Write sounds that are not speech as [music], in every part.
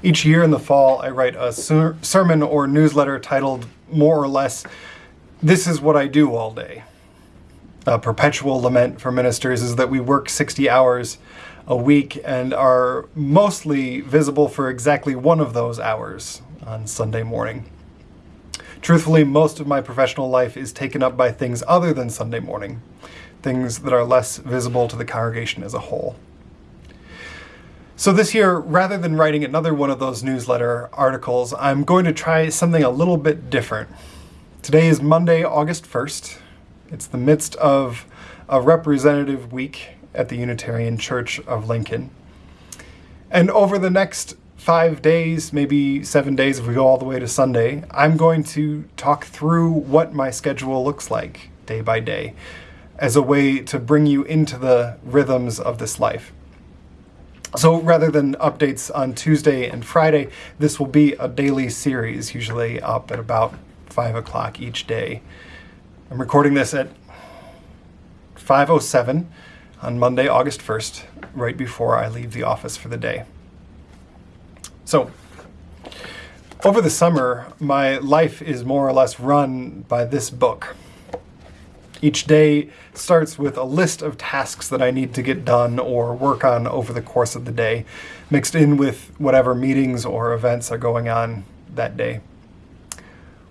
Each year in the fall, I write a ser sermon or newsletter titled more or less, This is What I Do All Day. A perpetual lament for ministers is that we work 60 hours a week and are mostly visible for exactly one of those hours on Sunday morning. Truthfully, most of my professional life is taken up by things other than Sunday morning, things that are less visible to the congregation as a whole. So this year, rather than writing another one of those newsletter articles, I'm going to try something a little bit different. Today is Monday, August 1st. It's the midst of a representative week at the Unitarian Church of Lincoln. And over the next five days, maybe seven days if we go all the way to Sunday, I'm going to talk through what my schedule looks like day by day as a way to bring you into the rhythms of this life. So rather than updates on Tuesday and Friday, this will be a daily series, usually up at about 5 o'clock each day. I'm recording this at 5.07 on Monday, August 1st, right before I leave the office for the day. So, over the summer, my life is more or less run by this book. Each day starts with a list of tasks that I need to get done or work on over the course of the day, mixed in with whatever meetings or events are going on that day.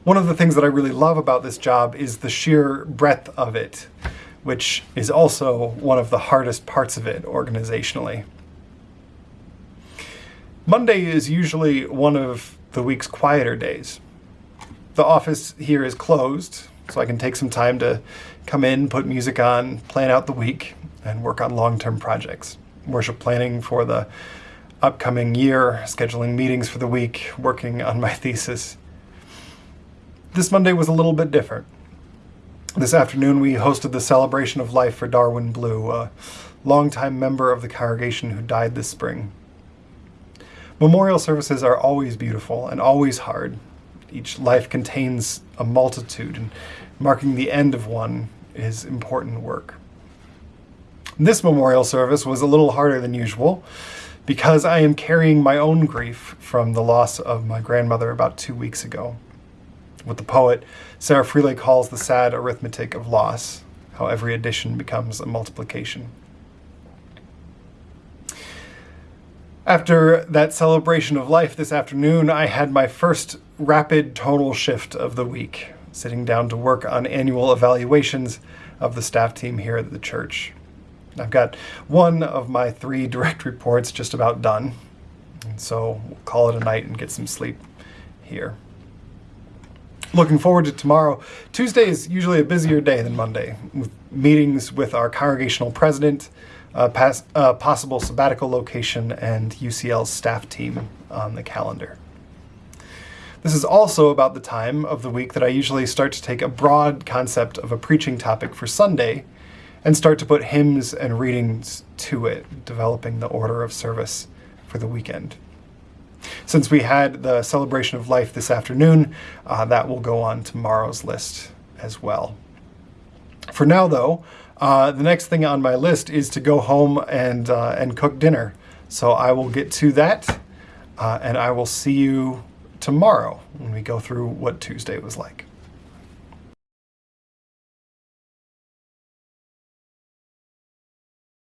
One of the things that I really love about this job is the sheer breadth of it, which is also one of the hardest parts of it organizationally. Monday is usually one of the week's quieter days. The office here is closed, so I can take some time to come in, put music on, plan out the week, and work on long-term projects. Worship planning for the upcoming year, scheduling meetings for the week, working on my [laughs] thesis. This Monday was a little bit different. This afternoon we hosted the celebration of life for Darwin Blue, a longtime member of the congregation who died this spring. Memorial services are always beautiful and always hard. Each life contains a multitude, and marking the end of one is important work. This memorial service was a little harder than usual because I am carrying my own grief from the loss of my grandmother about two weeks ago. What the poet Sarah Freeley calls the sad arithmetic of loss, how every addition becomes a multiplication. After that celebration of life this afternoon, I had my first rapid total shift of the week sitting down to work on annual evaluations of the staff team here at the church. I've got one of my three [laughs] direct reports just about done, and so we'll call it a night and get some sleep here. Looking forward to tomorrow. Tuesday is usually a busier day than Monday, with meetings with our congregational president, a possible sabbatical location, and UCL's staff team on the calendar. This is also about the time of the week that I usually start to take a broad concept of a preaching topic for Sunday and start to put hymns and readings to it, developing the order of service for the weekend. Since we had the celebration of life this afternoon, uh, that will go on tomorrow's list as well. For now, though, uh, the next thing on my list is to go home and, uh, and cook dinner. So I will get to that, uh, and I will see you tomorrow when we go through what Tuesday was like.